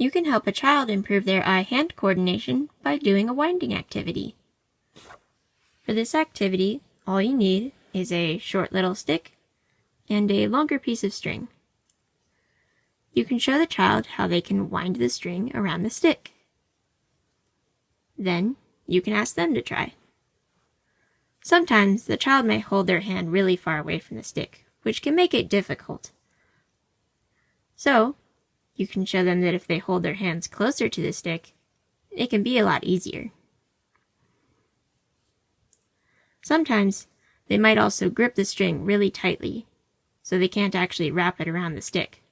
You can help a child improve their eye-hand coordination by doing a winding activity. For this activity, all you need is a short little stick and a longer piece of string. You can show the child how they can wind the string around the stick. Then, you can ask them to try. Sometimes the child may hold their hand really far away from the stick, which can make it difficult. So, you can show them that if they hold their hands closer to the stick, it can be a lot easier. Sometimes they might also grip the string really tightly, so they can't actually wrap it around the stick.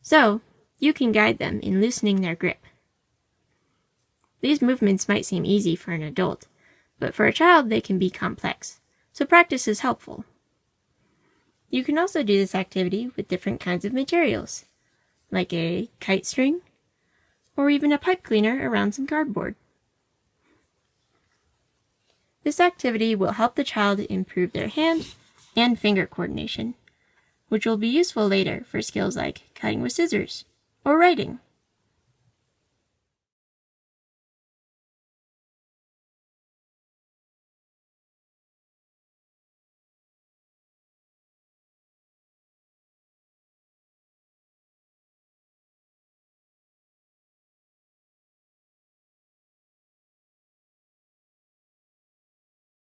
So, you can guide them in loosening their grip. These movements might seem easy for an adult, but for a child they can be complex, so practice is helpful. You can also do this activity with different kinds of materials like a kite string, or even a pipe cleaner around some cardboard. This activity will help the child improve their hand and finger coordination, which will be useful later for skills like cutting with scissors or writing.